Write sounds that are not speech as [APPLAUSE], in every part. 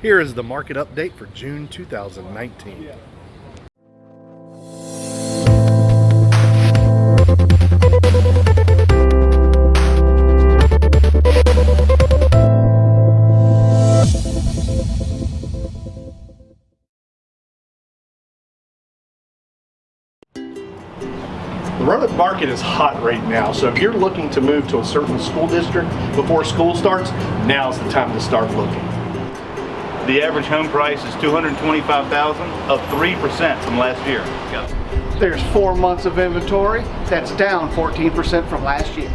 Here is the market update for June 2019. The Roanoke market is hot right now, so if you're looking to move to a certain school district before school starts, now's the time to start looking. The average home price is 225000 up 3% from last year. There's four months of inventory. That's down 14% from last year.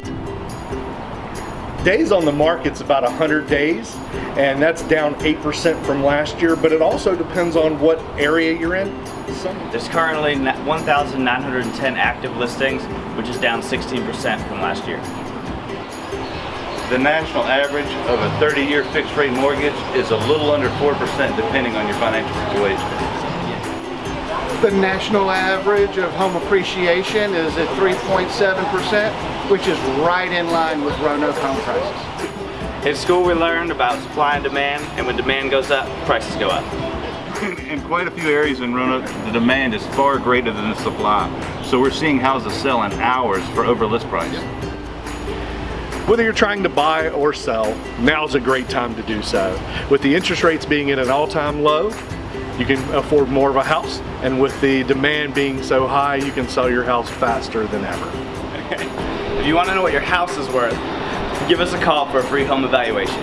Days on the market's about 100 days, and that's down 8% from last year, but it also depends on what area you're in. There's currently na- 1,910 active listings, which is down 16% from last year. The national average of a 30-year fixed rate mortgage is a little under 4% depending on your financial situation. The national average of home appreciation is at 3.7%, which is right in line with Roanoke home prices. In school, we learned about supply and demand, and when demand goes up, prices go up. [LAUGHS] In quite a few areas in Roanoke, the demand is far greater than the supply. So we're seeing houses sell in hours for over list price. Whether you're trying to buy or sell, now's a great time to do so. With the interest rates being at an all-time low, you can afford more of a house, and with the demand being so high, you can sell your house faster than ever. [LAUGHS] If you want to know what your house is worth, give us a call for a free home evaluation.